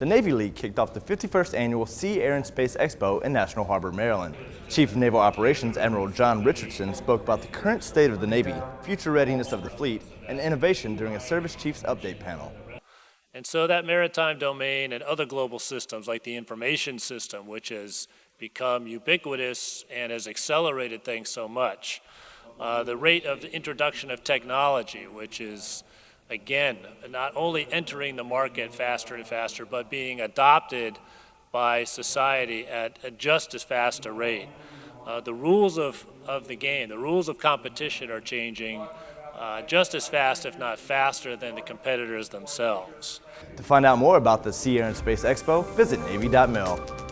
The Navy League kicked off the 51st annual Sea, Air, and Space Expo in National Harbor, Maryland. Chief of Naval Operations Admiral John Richardson spoke about the current state of the Navy, future readiness of the fleet, and innovation during a Service Chiefs Update panel. And so that maritime domain and other global systems like the information system, which has become ubiquitous and has accelerated things so much, uh, the rate of the introduction of technology, which is again, not only entering the market faster and faster, but being adopted by society at, at just as fast a rate. Uh, the rules of, of the game, the rules of competition are changing uh, just as fast, if not faster, than the competitors themselves. To find out more about the Sea, Air, and Space Expo, visit Navy.mil.